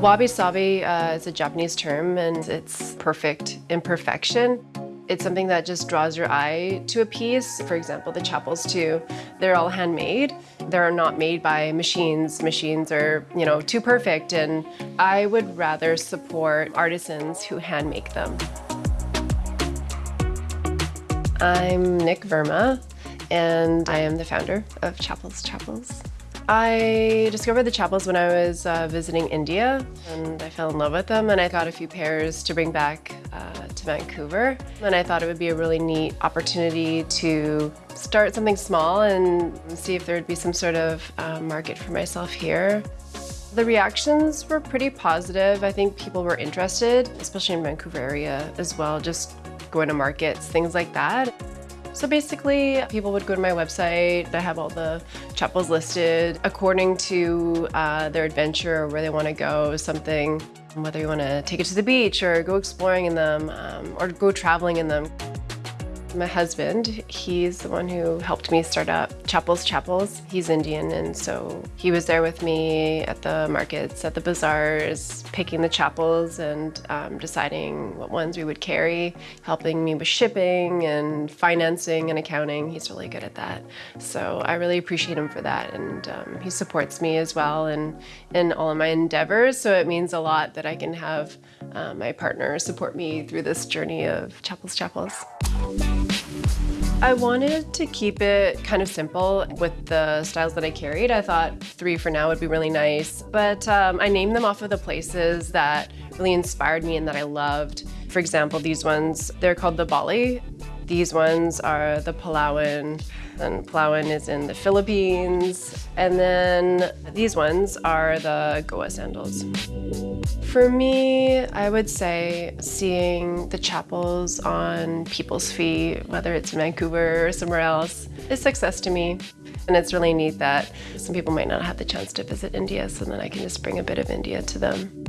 Wabi-sabi uh, is a Japanese term and it's perfect imperfection. It's something that just draws your eye to a piece. For example, the chappals too, they're all handmade. They're not made by machines. Machines are, you know, too perfect and I would rather support artisans who hand make them. I'm Nick Verma and I am the founder of Chapels Chapels. I discovered the chappals when I was uh, visiting India and I fell in love with them and I got a few pairs to bring back uh, to Vancouver. And I thought it would be a really neat opportunity to start something small and see if there would be some sort of uh, market for myself here. The reactions were pretty positive. I think people were interested, especially in Vancouver area as well, just going to markets, things like that. So basically, people would go to my website. I have all the chappals listed according to uh, their adventure or where they want to go, something, whether you want to take it to the beach or go exploring in them um, or go traveling in them. My husband, he's the one who helped me start up Chapels Chapels. He's Indian and so he was there with me at the markets, at the bazaars, picking the chappals and um, deciding what ones we would carry, helping me with shipping and financing and accounting. He's really good at that. So I really appreciate him for that and um, he supports me as well in, in all of my endeavors. So it means a lot that I can have uh, my partner support me through this journey of Chapels Chapels. I wanted to keep it kind of simple with the styles that I carried. I thought three for now would be really nice, but um, I named them off of the places that really inspired me and that I loved. For example, these ones, they're called the Bali. These ones are the Palawan, and Palawan is in the Philippines. And then these ones are the Goa sandals. For me, I would say seeing the chappals on people's feet, whether it's in Vancouver or somewhere else, is success to me. And it's really neat that some people might not have the chance to visit India, so then I can just bring a bit of India to them.